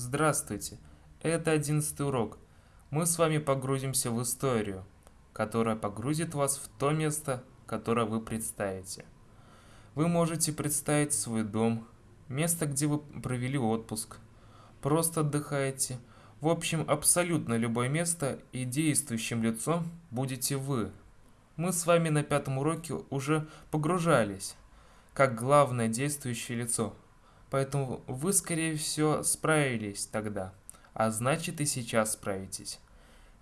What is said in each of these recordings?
Здравствуйте, это одиннадцатый урок. Мы с вами погрузимся в историю, которая погрузит вас в то место, которое вы представите. Вы можете представить свой дом, место, где вы провели отпуск, просто отдыхаете. В общем, абсолютно любое место и действующим лицом будете вы. Мы с вами на пятом уроке уже погружались, как главное действующее лицо – Поэтому вы, скорее всего, справились тогда, а значит и сейчас справитесь.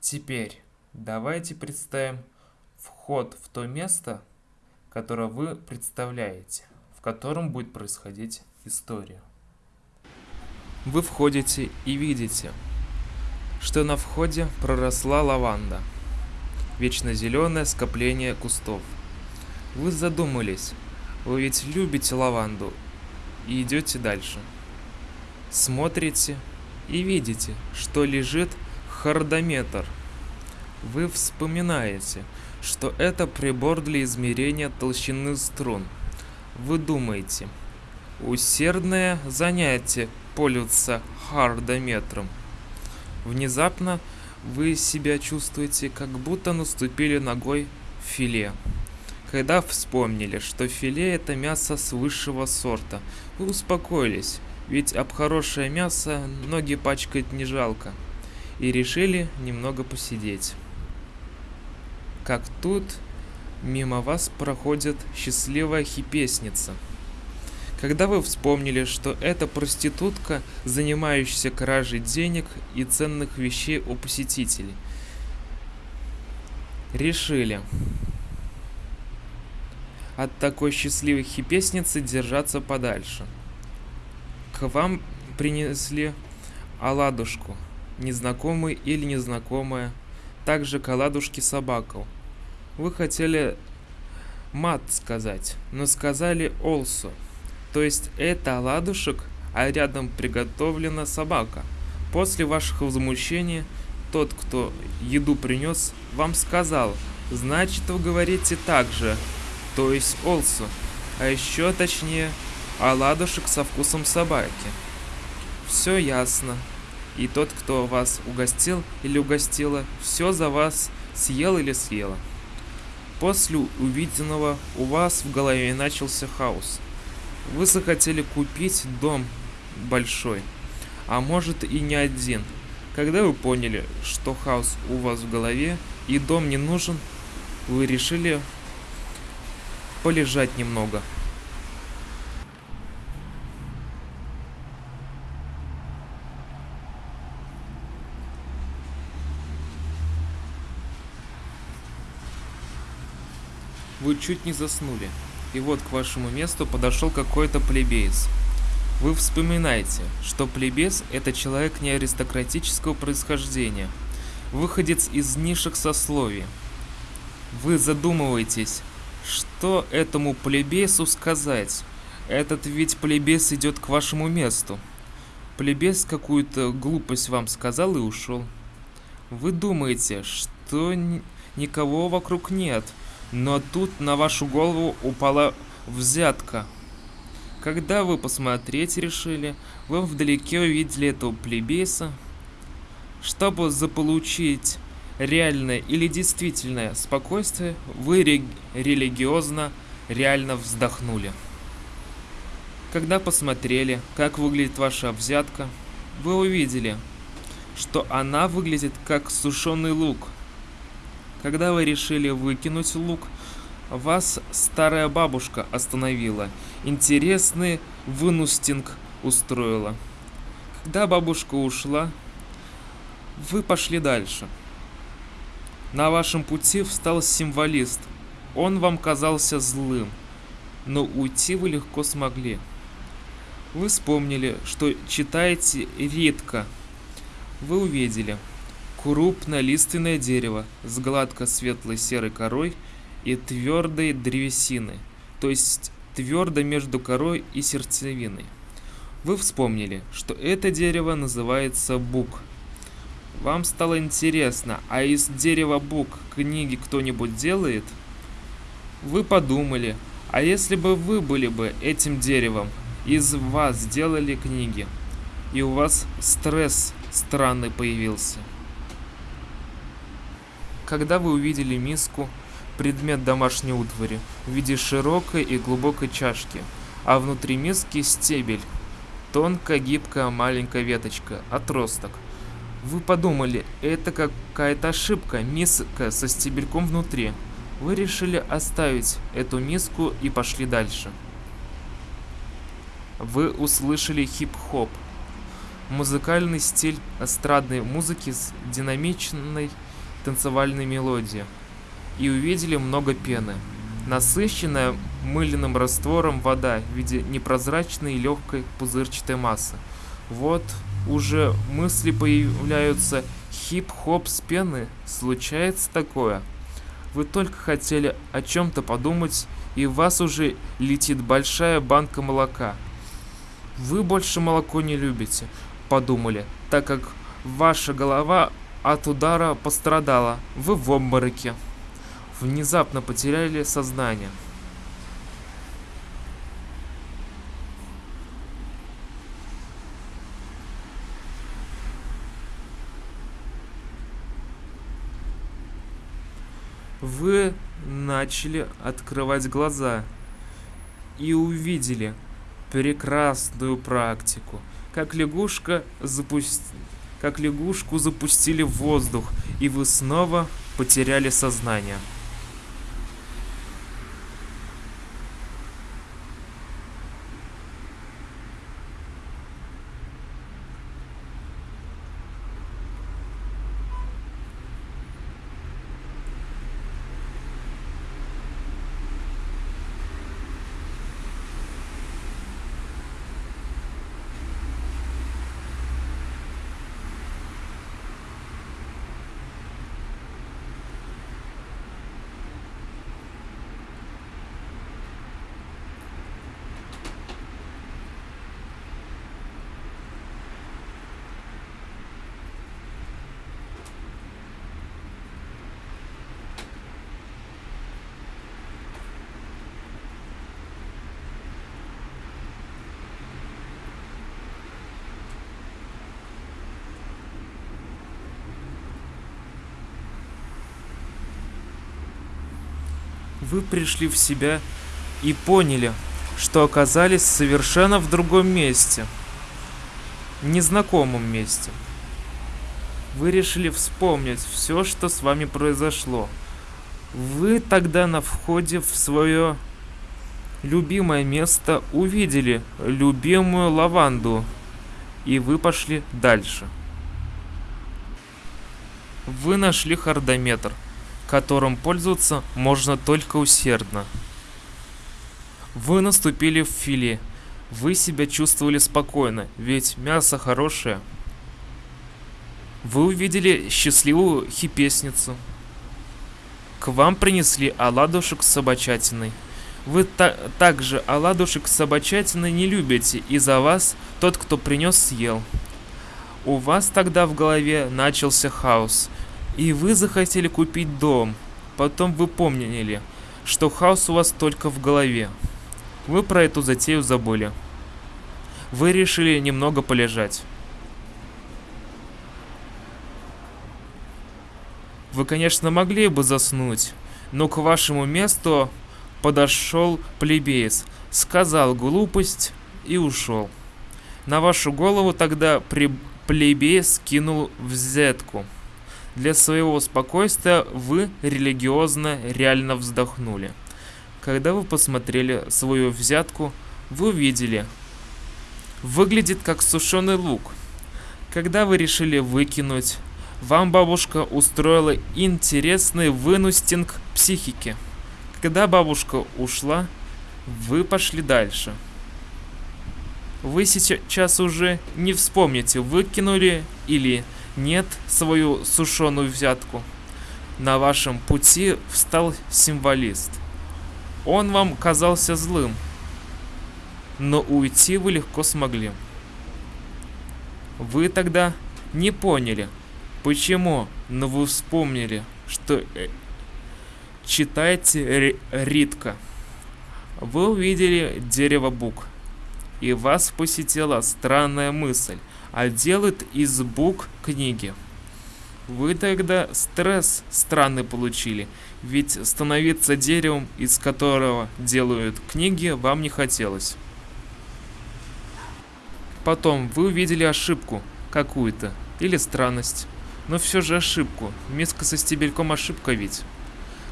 Теперь давайте представим вход в то место, которое вы представляете, в котором будет происходить история. Вы входите и видите, что на входе проросла лаванда, вечно зеленое скопление кустов. Вы задумались, вы ведь любите лаванду и идете дальше. Смотрите и видите, что лежит хардометр. Вы вспоминаете, что это прибор для измерения толщины струн. Вы думаете, усердное занятие пользоваться хардометром. Внезапно вы себя чувствуете, как будто наступили ногой в филе. Когда вспомнили, что филе это мясо с высшего сорта, вы успокоились, ведь об хорошее мясо ноги пачкать не жалко, и решили немного посидеть. Как тут мимо вас проходит счастливая хипесница. Когда вы вспомнили, что это проститутка, занимающаяся кражей денег и ценных вещей у посетителей, решили, от такой счастливой хипесницы держаться подальше. К вам принесли оладушку, незнакомый или незнакомая, также к оладушке собаку. Вы хотели мат сказать, но сказали олсу, то есть это оладушек, а рядом приготовлена собака. После ваших возмущений тот, кто еду принес, вам сказал, значит вы говорите так же, то есть олсу, а еще точнее оладушек со вкусом собаки. Все ясно. И тот, кто вас угостил или угостила, все за вас съел или съела. После увиденного у вас в голове начался хаос. Вы захотели купить дом большой, а может и не один. Когда вы поняли, что хаос у вас в голове и дом не нужен, вы решили полежать немного. Вы чуть не заснули, и вот к вашему месту подошел какой-то плебеец. Вы вспоминаете, что плебес – это человек не аристократического происхождения, выходец из низших сословий. Вы задумываетесь, что этому плебесу сказать? Этот ведь плебес идет к вашему месту. Плебес какую-то глупость вам сказал и ушел. Вы думаете, что никого вокруг нет, но тут на вашу голову упала взятка. Когда вы посмотреть решили, вы вдалеке увидели этого плебеса. Чтобы заполучить реальное или действительное спокойствие, вы религиозно реально вздохнули. Когда посмотрели, как выглядит ваша взятка, вы увидели, что она выглядит как сушеный лук. Когда вы решили выкинуть лук, вас старая бабушка остановила. Интересный вынустинг устроила. Когда бабушка ушла, вы пошли дальше. На вашем пути встал символист. Он вам казался злым, но уйти вы легко смогли. Вы вспомнили, что читаете редко. Вы увидели крупное лиственное дерево с гладко светлой серой корой и твердой древесиной, то есть твердо между корой и сердцевиной. Вы вспомнили, что это дерево называется бук – вам стало интересно, а из дерева бук книги кто-нибудь делает? Вы подумали, а если бы вы были бы этим деревом, из вас сделали книги? и у вас стресс странный появился. Когда вы увидели миску, предмет домашней утвари, в виде широкой и глубокой чашки, а внутри миски стебель, тонкая, гибкая, маленькая веточка, отросток. Вы подумали, это какая-то ошибка, миска со стебельком внутри. Вы решили оставить эту миску и пошли дальше. Вы услышали хип-хоп, музыкальный стиль эстрадной музыки с динамичной танцевальной мелодией, и увидели много пены. Насыщенная мыльным раствором вода в виде непрозрачной легкой пузырчатой массы. Вот уже мысли появляются хип-хоп с пены. Случается такое. Вы только хотели о чем-то подумать, и в вас уже летит большая банка молока. Вы больше молоко не любите, подумали, так как ваша голова от удара пострадала. Вы в обмороке внезапно потеряли сознание. Вы начали открывать глаза и увидели прекрасную практику, как лягушка запусти... как лягушку запустили в воздух, и вы снова потеряли сознание. Вы пришли в себя и поняли, что оказались совершенно в другом месте. Незнакомом месте. Вы решили вспомнить все, что с вами произошло. Вы тогда на входе в свое любимое место увидели любимую лаванду, и вы пошли дальше. Вы нашли хардометр – которым пользоваться можно только усердно. Вы наступили в филе. Вы себя чувствовали спокойно, ведь мясо хорошее. Вы увидели счастливую хипесницу. К вам принесли оладушек с собачатиной. Вы та также оладушек с собачатиной не любите, и за вас тот, кто принес, съел. У вас тогда в голове начался хаос – и вы захотели купить дом. Потом вы помнили, что хаос у вас только в голове. Вы про эту затею забыли. Вы решили немного полежать. Вы, конечно, могли бы заснуть, но к вашему месту подошел плебеец, сказал глупость и ушел. На вашу голову тогда плебеец кинул взятку – для своего спокойствия вы религиозно реально вздохнули. Когда вы посмотрели свою взятку, вы увидели, выглядит как сушеный лук. Когда вы решили выкинуть, вам бабушка устроила интересный вынустинг психики. Когда бабушка ушла, вы пошли дальше. Вы сейчас уже не вспомните, выкинули или нет свою сушеную взятку. На вашем пути встал символист. Он вам казался злым, но уйти вы легко смогли. Вы тогда не поняли, почему, но вы вспомнили, что э, читаете Ритка. Вы увидели дерево бук, и вас посетила странная мысль – а делают из букв книги. Вы тогда стресс странный получили, ведь становиться деревом, из которого делают книги, вам не хотелось. Потом вы увидели ошибку какую-то или странность, но все же ошибку. Миска со стебельком ошибка ведь.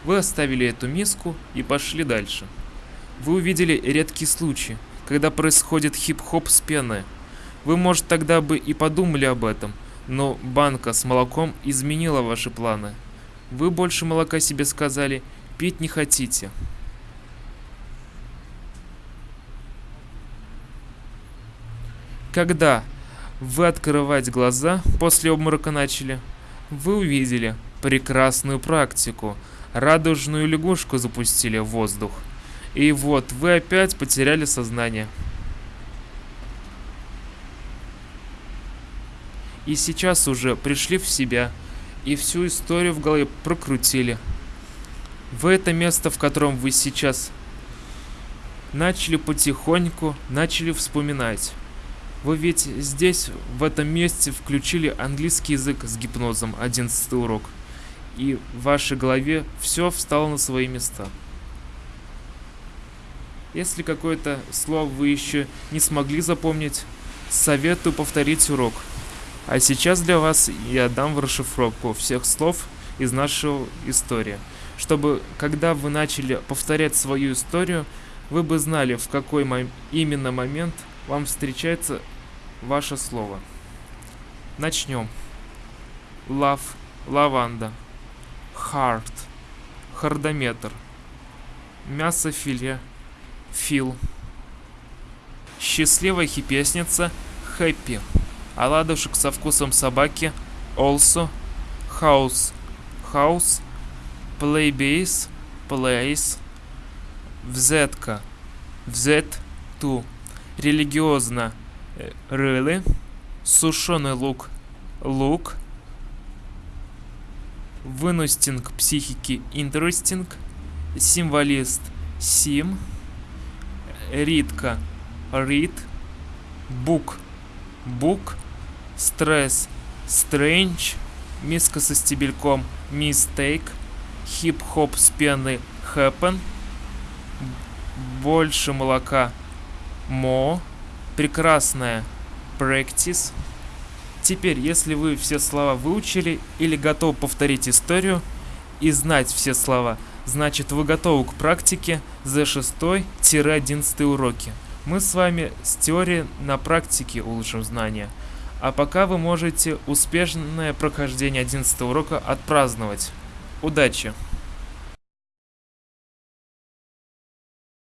Вы оставили эту миску и пошли дальше. Вы увидели редкий случай, когда происходит хип-хоп с пеной. Вы, может, тогда бы и подумали об этом, но банка с молоком изменила ваши планы. Вы больше молока себе сказали, пить не хотите. Когда вы открывать глаза после обморока начали, вы увидели прекрасную практику. Радужную лягушку запустили в воздух. И вот вы опять потеряли сознание. И сейчас уже пришли в себя и всю историю в голове прокрутили. В это место, в котором вы сейчас начали потихоньку, начали вспоминать. Вы ведь здесь, в этом месте, включили английский язык с гипнозом, 11 урок. И в вашей голове все встало на свои места. Если какое-то слово вы еще не смогли запомнить, советую повторить урок. А сейчас для вас я дам в расшифровку всех слов из нашей истории, чтобы когда вы начали повторять свою историю, вы бы знали, в какой мом- именно момент вам встречается ваше слово. Начнем. Love, лаванда. Heart, хардометр. Мясо филе, фил. Счастливая хипесница, happy. Оладушек со вкусом собаки, also. House, house. Play bass, place. Взятка, взят, ту. Религиозно, really, сушеный лук, лук, вынустинг психики interesting, символист сим, ритка read, бук бук, стресс strange, миска со стебельком mistake, хип-хоп с пеной happen, больше молока more, прекрасная practice. Теперь, если вы все слова выучили или готовы повторить историю и знать все слова, значит вы готовы к практике за 6-11 уроки. Мы с вами с теорией на практике улучшим знания. А пока вы можете успешное прохождение 11 урока отпраздновать. Удачи!